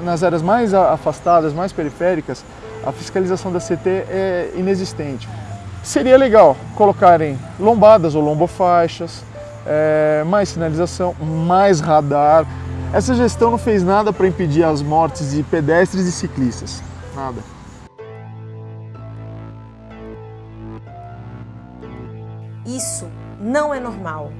Nas áreas mais afastadas, mais periféricas, a fiscalização da CT é inexistente. Seria legal colocarem lombadas ou lombofaixas, é, mais sinalização, mais radar. Essa gestão não fez nada para impedir as mortes de pedestres e ciclistas, nada. Isso não é normal.